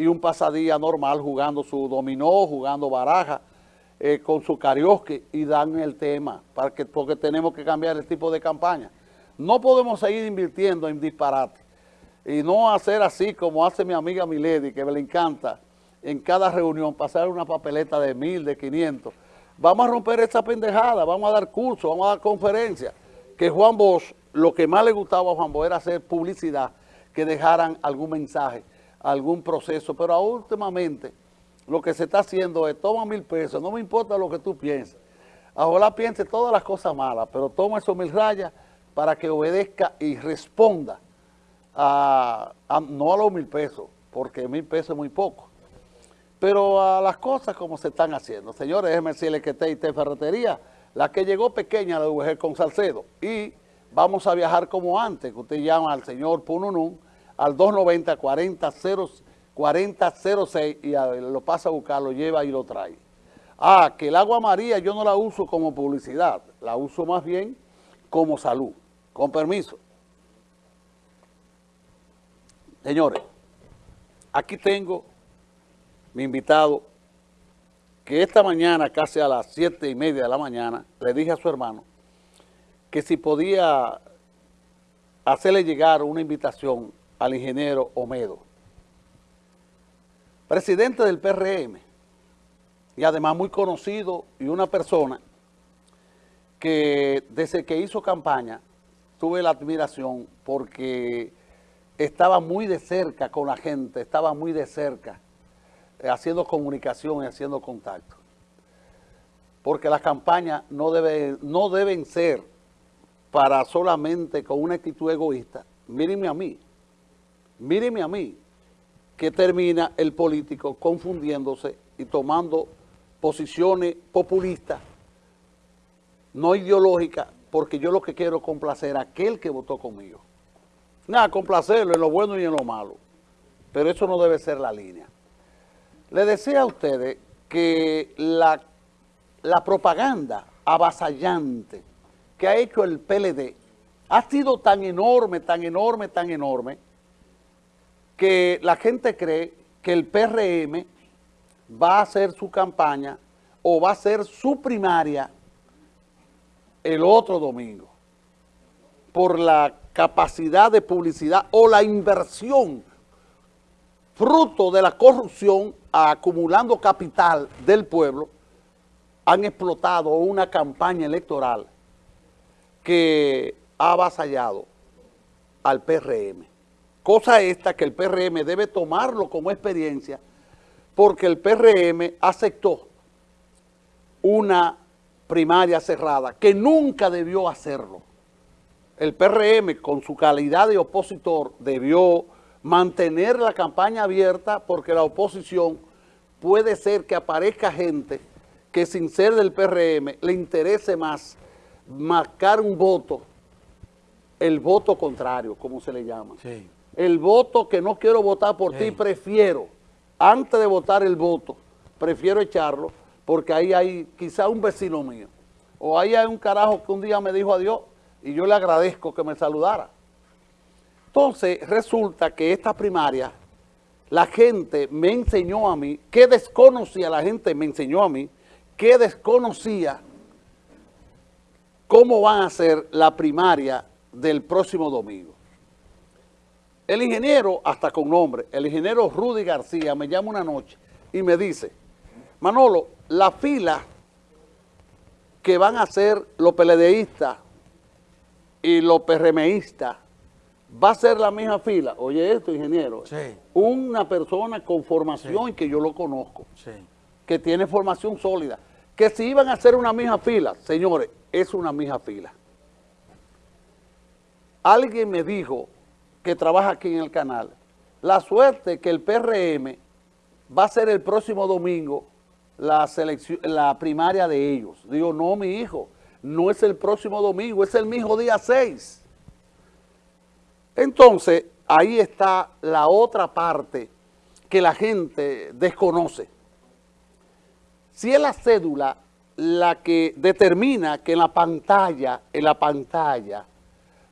y un pasadía normal jugando su dominó, jugando baraja, eh, con su karaoke y dan el tema, para que, porque tenemos que cambiar el tipo de campaña. No podemos seguir invirtiendo en disparate y no hacer así como hace mi amiga Milady, que me le encanta, en cada reunión pasar una papeleta de mil, de 500. Vamos a romper esa pendejada, vamos a dar cursos, vamos a dar conferencias. Que Juan Bosch, lo que más le gustaba a Juan Bosch era hacer publicidad, que dejaran algún mensaje, algún proceso, pero últimamente lo que se está haciendo es, toma mil pesos, no me importa lo que tú pienses. Ojalá piense todas las cosas malas, pero toma esos mil rayas para que obedezca y responda a, no a los mil pesos, porque mil pesos es muy poco, pero a las cosas como se están haciendo. Señores, déjenme decirles que TIT Ferretería, la que llegó pequeña de UG con Salcedo, y vamos a viajar como antes, que usted llama al señor Pununun, al 290 40 4006 y lo pasa a buscar, lo lleva y lo trae. Ah, que el agua María yo no la uso como publicidad, la uso más bien como salud. Con permiso. Señores, aquí tengo mi invitado que esta mañana, casi a las siete y media de la mañana, le dije a su hermano que si podía hacerle llegar una invitación al ingeniero Omedo presidente del PRM, y además muy conocido y una persona que desde que hizo campaña tuve la admiración porque estaba muy de cerca con la gente, estaba muy de cerca, eh, haciendo comunicación y haciendo contacto. Porque las campañas no, debe, no deben ser para solamente con una actitud egoísta. Mírenme a mí, mírenme a mí, que termina el político confundiéndose y tomando posiciones populistas, no ideológicas, porque yo lo que quiero es complacer a aquel que votó conmigo. Nada, complacerlo en lo bueno y en lo malo. Pero eso no debe ser la línea. Le decía a ustedes que la, la propaganda avasallante que ha hecho el PLD ha sido tan enorme, tan enorme, tan enorme, que la gente cree que el PRM va a hacer su campaña o va a hacer su primaria el otro domingo por la capacidad de publicidad o la inversión fruto de la corrupción acumulando capital del pueblo han explotado una campaña electoral que ha avasallado al PRM. Cosa esta que el PRM debe tomarlo como experiencia porque el PRM aceptó una primaria cerrada que nunca debió hacerlo. El PRM con su calidad de opositor debió mantener la campaña abierta porque la oposición puede ser que aparezca gente que sin ser del PRM le interese más marcar un voto, el voto contrario, como se le llama. Sí el voto que no quiero votar por ti, prefiero, antes de votar el voto, prefiero echarlo, porque ahí hay quizá un vecino mío, o ahí hay un carajo que un día me dijo adiós, y yo le agradezco que me saludara. Entonces, resulta que esta primaria, la gente me enseñó a mí, que desconocía, la gente me enseñó a mí, que desconocía cómo van a ser la primaria del próximo domingo. El ingeniero, hasta con nombre, el ingeniero Rudy García me llama una noche y me dice, Manolo, la fila que van a hacer los peledeístas y los PRMistas va a ser la misma fila. Oye esto, ingeniero. Sí. Una persona con formación que yo lo conozco, sí. que tiene formación sólida, que si iban a hacer una misma fila, señores, es una misma fila. Alguien me dijo que trabaja aquí en el canal, la suerte que el PRM va a ser el próximo domingo la, la primaria de ellos. Digo, no, mi hijo, no es el próximo domingo, es el mismo día 6. Entonces, ahí está la otra parte que la gente desconoce. Si es la cédula la que determina que en la pantalla, en la pantalla,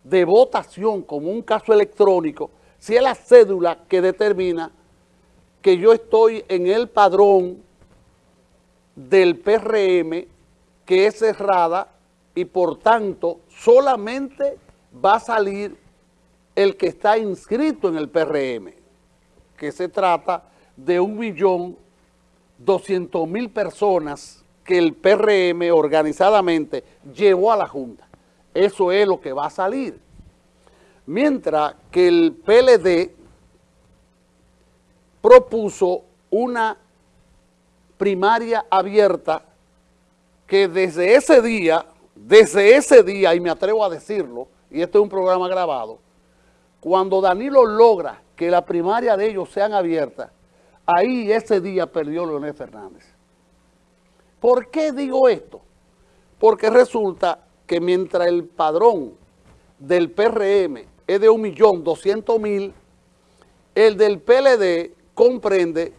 de votación como un caso electrónico, si es la cédula que determina que yo estoy en el padrón del PRM que es cerrada y por tanto solamente va a salir el que está inscrito en el PRM, que se trata de un millón doscientos mil personas que el PRM organizadamente llevó a la Junta. Eso es lo que va a salir. Mientras que el PLD propuso una primaria abierta que desde ese día, desde ese día, y me atrevo a decirlo, y este es un programa grabado, cuando Danilo logra que la primaria de ellos sean abiertas, ahí ese día perdió Leonel Fernández. ¿Por qué digo esto? Porque resulta que mientras el padrón del PRM es de 1.200.000, el del PLD comprende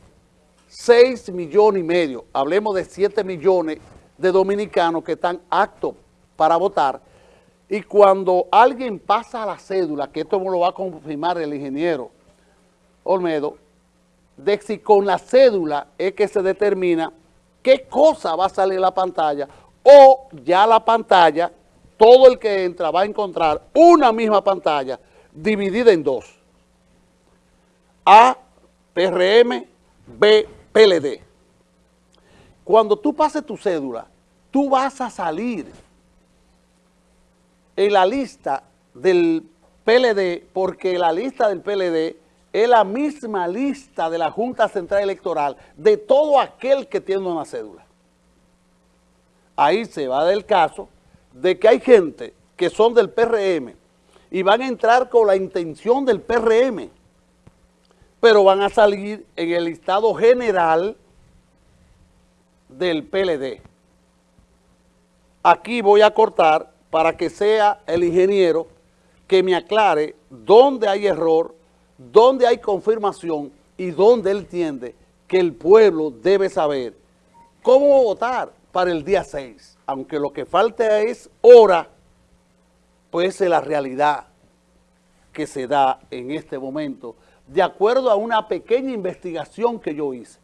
6 millones y medio, hablemos de 7 millones de dominicanos que están aptos para votar, y cuando alguien pasa la cédula, que esto lo va a confirmar el ingeniero Olmedo, de si con la cédula es que se determina qué cosa va a salir la pantalla, o ya la pantalla, todo el que entra va a encontrar una misma pantalla dividida en dos. A PRM, B, PLD. Cuando tú pases tu cédula, tú vas a salir en la lista del PLD, porque la lista del PLD es la misma lista de la Junta Central Electoral de todo aquel que tiene una cédula. Ahí se va del caso de que hay gente que son del PRM y van a entrar con la intención del PRM pero van a salir en el listado general del PLD. Aquí voy a cortar para que sea el ingeniero que me aclare dónde hay error, dónde hay confirmación y dónde él entiende que el pueblo debe saber cómo votar para el día 6. Aunque lo que falta es hora, pues es la realidad que se da en este momento de acuerdo a una pequeña investigación que yo hice.